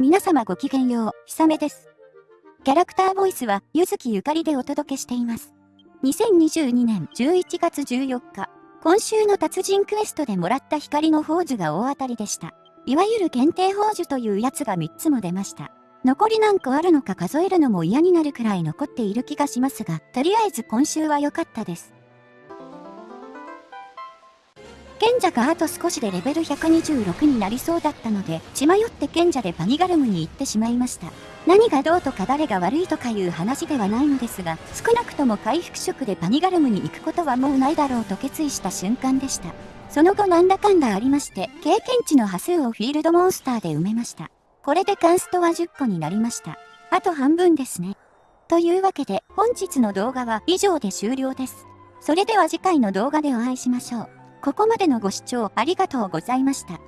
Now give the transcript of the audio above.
皆様ごきげんよう、ひさめです。キャラクターボイスは、ゆずきゆかりでお届けしています。2022年11月14日、今週の達人クエストでもらった光の宝珠が大当たりでした。いわゆる限定宝珠というやつが3つも出ました。残り何個あるのか数えるのも嫌になるくらい残っている気がしますが、とりあえず今週は良かったです。賢者があと少しでレベル126になりそうだったので、血迷って賢者でパニガルムに行ってしまいました。何がどうとか誰が悪いとかいう話ではないのですが、少なくとも回復色でパニガルムに行くことはもうないだろうと決意した瞬間でした。その後なんだかんだありまして、経験値の波数をフィールドモンスターで埋めました。これでカンストは10個になりました。あと半分ですね。というわけで、本日の動画は以上で終了です。それでは次回の動画でお会いしましょう。ここまでのご視聴ありがとうございました。